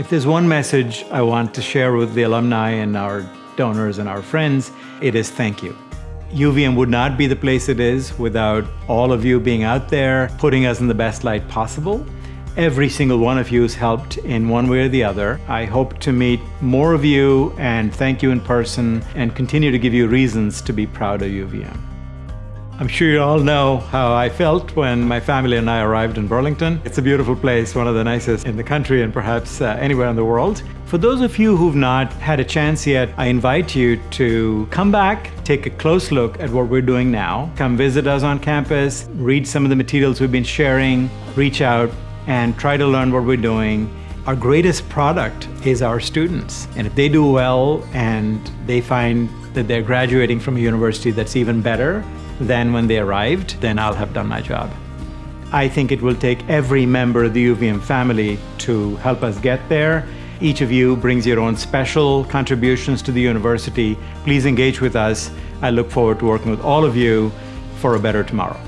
If there's one message I want to share with the alumni and our donors and our friends, it is thank you. UVM would not be the place it is without all of you being out there, putting us in the best light possible. Every single one of you has helped in one way or the other. I hope to meet more of you and thank you in person and continue to give you reasons to be proud of UVM. I'm sure you all know how I felt when my family and I arrived in Burlington. It's a beautiful place, one of the nicest in the country and perhaps uh, anywhere in the world. For those of you who've not had a chance yet, I invite you to come back, take a close look at what we're doing now. Come visit us on campus, read some of the materials we've been sharing, reach out and try to learn what we're doing. Our greatest product is our students. And if they do well and they find that they're graduating from a university that's even better, than when they arrived, then I'll have done my job. I think it will take every member of the UVM family to help us get there. Each of you brings your own special contributions to the university. Please engage with us. I look forward to working with all of you for a better tomorrow.